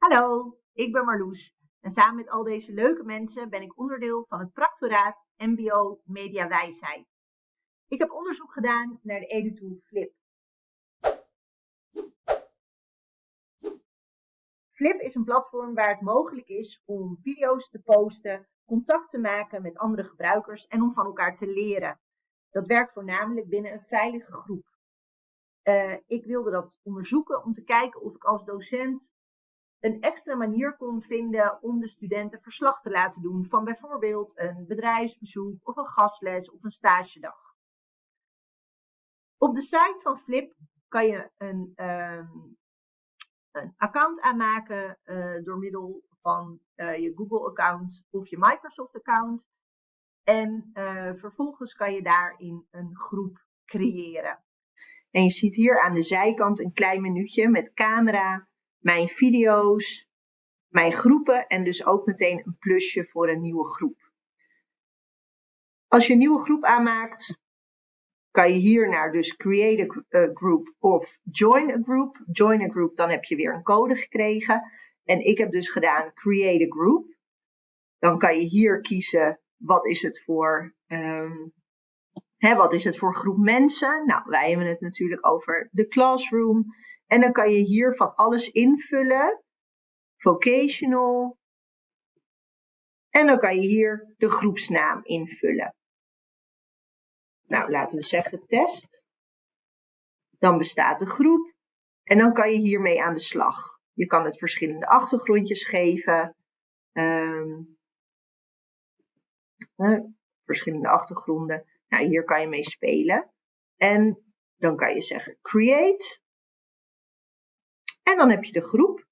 Hallo, ik ben Marloes en samen met al deze leuke mensen ben ik onderdeel van het practoraat MBO Media Wijsheid. Ik heb onderzoek gedaan naar de EduTool Flip. Flip is een platform waar het mogelijk is om video's te posten, contact te maken met andere gebruikers en om van elkaar te leren. Dat werkt voornamelijk binnen een veilige groep. Uh, ik wilde dat onderzoeken om te kijken of ik als docent een extra manier kon vinden om de studenten verslag te laten doen van bijvoorbeeld een bedrijfsbezoek of een gastles of een stagedag. Op de site van Flip kan je een, um, een account aanmaken uh, door middel van uh, je Google-account of je Microsoft-account. En uh, vervolgens kan je daarin een groep creëren. En je ziet hier aan de zijkant een klein minuutje met camera, mijn video's, mijn groepen en dus ook meteen een plusje voor een nieuwe groep. Als je een nieuwe groep aanmaakt, kan je hier naar dus create a group of join a group. Join a group, dan heb je weer een code gekregen. En ik heb dus gedaan create a group. Dan kan je hier kiezen wat is het voor, um, hè, wat is het voor groep mensen. Nou, wij hebben het natuurlijk over de classroom. En dan kan je hier van alles invullen. Vocational. En dan kan je hier de groepsnaam invullen. Nou, laten we zeggen test. Dan bestaat de groep. En dan kan je hiermee aan de slag. Je kan het verschillende achtergrondjes geven. Um, verschillende achtergronden. Nou, hier kan je mee spelen. En dan kan je zeggen create. En dan heb je de groep.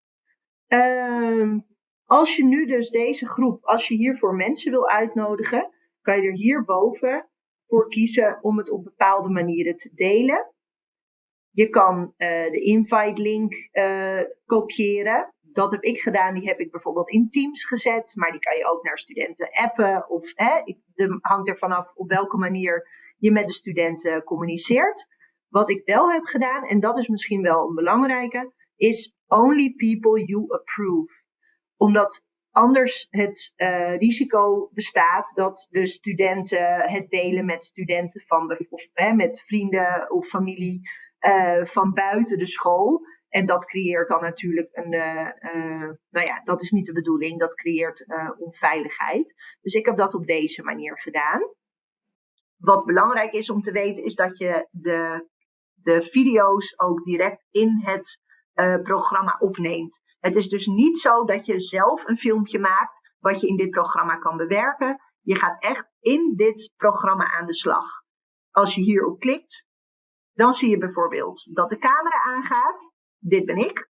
Uh, als je nu dus deze groep, als je hiervoor mensen wil uitnodigen, kan je er hierboven voor kiezen om het op bepaalde manieren te delen. Je kan uh, de invite link uh, kopiëren. Dat heb ik gedaan. Die heb ik bijvoorbeeld in Teams gezet. Maar die kan je ook naar studenten appen. Of hè, hangt er vanaf op welke manier je met de studenten communiceert. Wat ik wel heb gedaan, en dat is misschien wel een belangrijke, is only people you approve. Omdat anders het uh, risico bestaat dat de studenten het delen met studenten van of hè, met vrienden of familie uh, van buiten de school. En dat creëert dan natuurlijk een, uh, nou ja, dat is niet de bedoeling, dat creëert onveiligheid. Dus ik heb dat op deze manier gedaan. Wat belangrijk is om te weten, is dat je de, de video's ook direct in het uh, programma opneemt. Het is dus niet zo dat je zelf een filmpje maakt wat je in dit programma kan bewerken. Je gaat echt in dit programma aan de slag. Als je hierop klikt, dan zie je bijvoorbeeld dat de camera aangaat. Dit ben ik.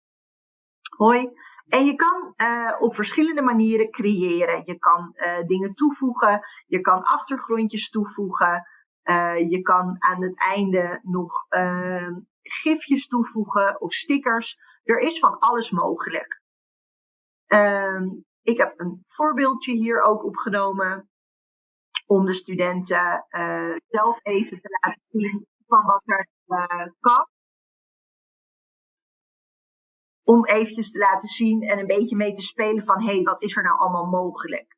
Hoi. En je kan uh, op verschillende manieren creëren. Je kan uh, dingen toevoegen. Je kan achtergrondjes toevoegen. Je kan aan het einde nog gifjes toevoegen of stickers. Er is van alles mogelijk. Um, ik heb een voorbeeldje hier ook opgenomen om de studenten uh, zelf even te laten zien van wat er uh, kan. Om eventjes te laten zien en een beetje mee te spelen van hé, hey, wat is er nou allemaal mogelijk?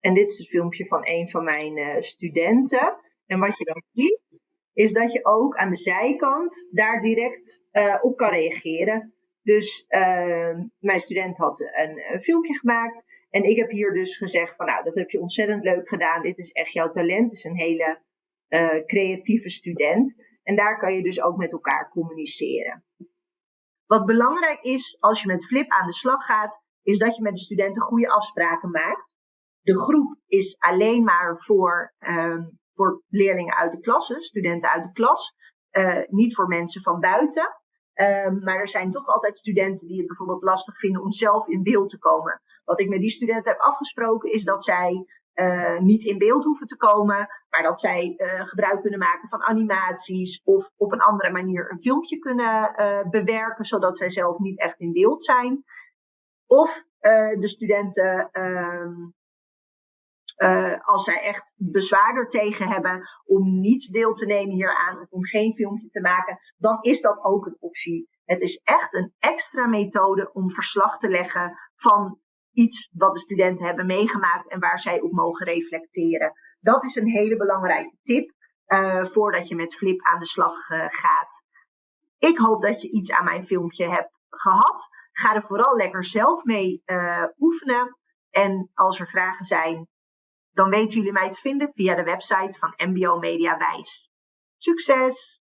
En dit is het filmpje van een van mijn uh, studenten. En wat je dan ziet, is dat je ook aan de zijkant daar direct uh, op kan reageren. Dus uh, mijn student had een, filmpje gemaakt en ik heb hier dus gezegd van nou, dat heb je ontzettend leuk gedaan. Dit is echt jouw talent. Het is een hele uh, creatieve student. En daar kan je dus ook met elkaar communiceren. Wat belangrijk is als je met Flip aan de slag gaat, is dat je met de studenten goede afspraken maakt. De groep is alleen maar voor um, voor leerlingen uit de klasse, studenten uit de klas, uh, niet voor mensen van buiten. Um, maar er zijn toch altijd studenten die het bijvoorbeeld lastig vinden om zelf in beeld te komen. Wat ik met die studenten heb afgesproken is dat zij uh, niet in beeld hoeven te komen, maar dat zij uh, gebruik kunnen maken van animaties of op een andere manier een filmpje kunnen bewerken, zodat zij zelf niet echt in beeld zijn. Of de studenten ehm, uh, als zij echt bezwaar er tegen hebben om niet deel te nemen hieraan of om geen filmpje te maken, dan is dat ook een optie. Het is echt een extra methode om verslag te leggen van iets wat de studenten hebben meegemaakt en waar zij op mogen reflecteren. Dat is een hele belangrijke tip uh, voordat je met Flip aan de slag uh, gaat. Ik hoop dat je iets aan mijn filmpje hebt gehad. Ga er vooral lekker zelf mee uh, oefenen. En als er vragen zijn, dan weten jullie mij te vinden via de website van MBO Media Wijs. Succes!